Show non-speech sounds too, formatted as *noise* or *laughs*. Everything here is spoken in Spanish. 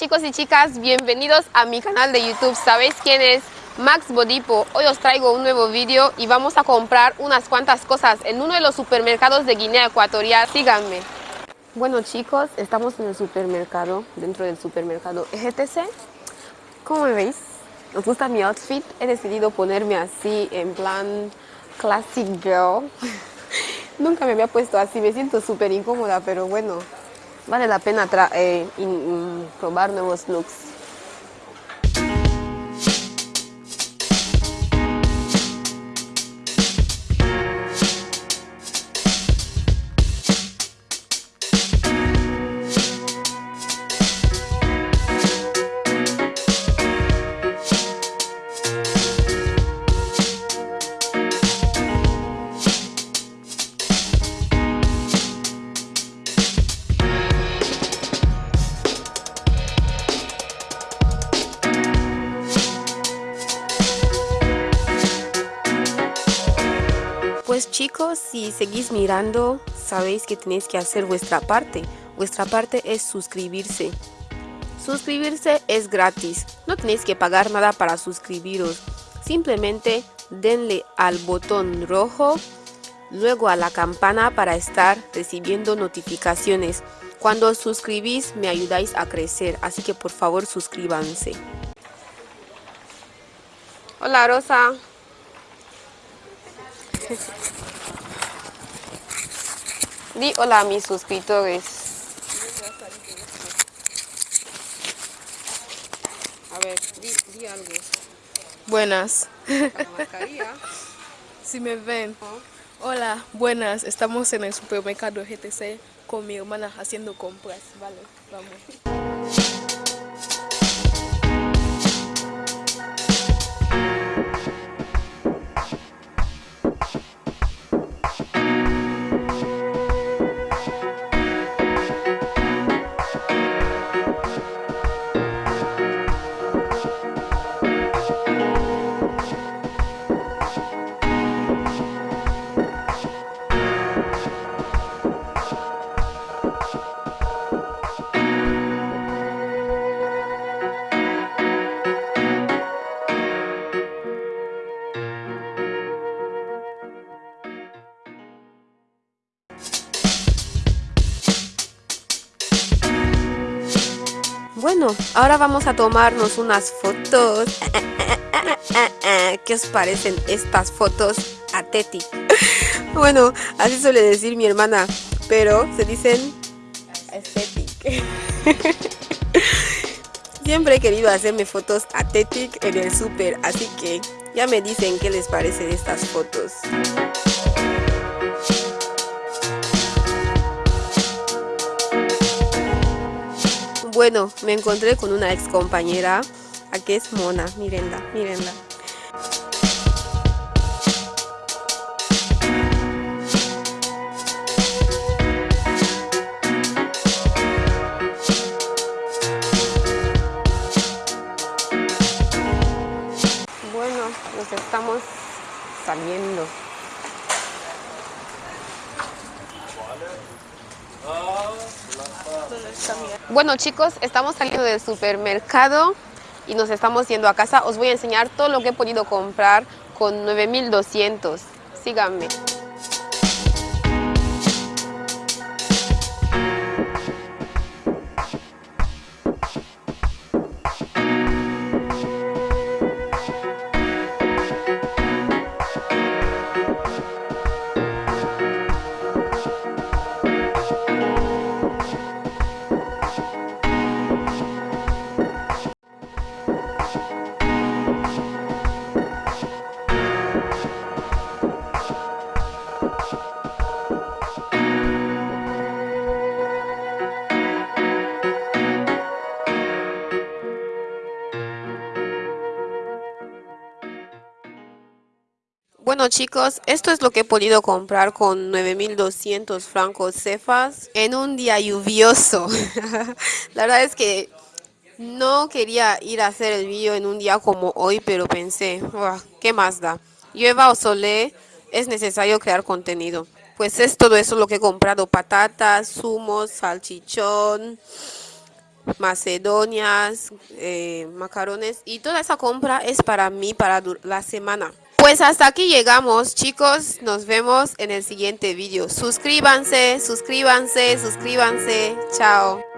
chicos y chicas, bienvenidos a mi canal de YouTube. ¿Sabéis quién es? Max Bodipo. Hoy os traigo un nuevo vídeo y vamos a comprar unas cuantas cosas en uno de los supermercados de Guinea Ecuatorial. Síganme. Bueno chicos, estamos en el supermercado, dentro del supermercado EGTC. ¿Cómo me veis? ¿Os gusta mi outfit? He decidido ponerme así, en plan classic girl. *laughs* Nunca me había puesto así, me siento súper incómoda, pero bueno, vale la pena eh, probar nuevos looks. Chicos, si seguís mirando, sabéis que tenéis que hacer vuestra parte. Vuestra parte es suscribirse. Suscribirse es gratis, no tenéis que pagar nada para suscribiros. Simplemente denle al botón rojo, luego a la campana para estar recibiendo notificaciones. Cuando os suscribís me ayudáis a crecer, así que por favor suscríbanse. Hola Rosa. Di hola a mis suscriptores. A ver, di, algo. Buenas. *laughs* si me ven. Hola, buenas. Estamos en el supermercado GTC con mi hermana haciendo compras. Vale, vamos. Bueno, ahora vamos a tomarnos unas fotos. ¿Qué os parecen estas fotos aesthetic? Bueno, así suele decir mi hermana, pero se dicen aesthetic. Siempre he querido hacerme fotos aesthetic en el súper, así que ya me dicen qué les parece de estas fotos. Bueno, me encontré con una ex compañera. Aquí es Mona, mírenla, mírenla. Bueno, nos estamos saliendo. Bueno chicos, estamos saliendo del supermercado y nos estamos yendo a casa. Os voy a enseñar todo lo que he podido comprar con 9200. Síganme. Bueno chicos, esto es lo que he podido comprar con 9200 francos cefas en un día lluvioso. *laughs* La verdad es que no quería ir a hacer el vídeo en un día como hoy, pero pensé, ¿qué más da? Llueva o sole, es necesario crear contenido. Pues es todo eso lo que he comprado, patatas, zumos, salchichón, macedonias, eh, macarones y toda esa compra es para mí para la semana. Pues hasta aquí llegamos chicos, nos vemos en el siguiente vídeo. Suscríbanse, suscríbanse, suscríbanse. Chao.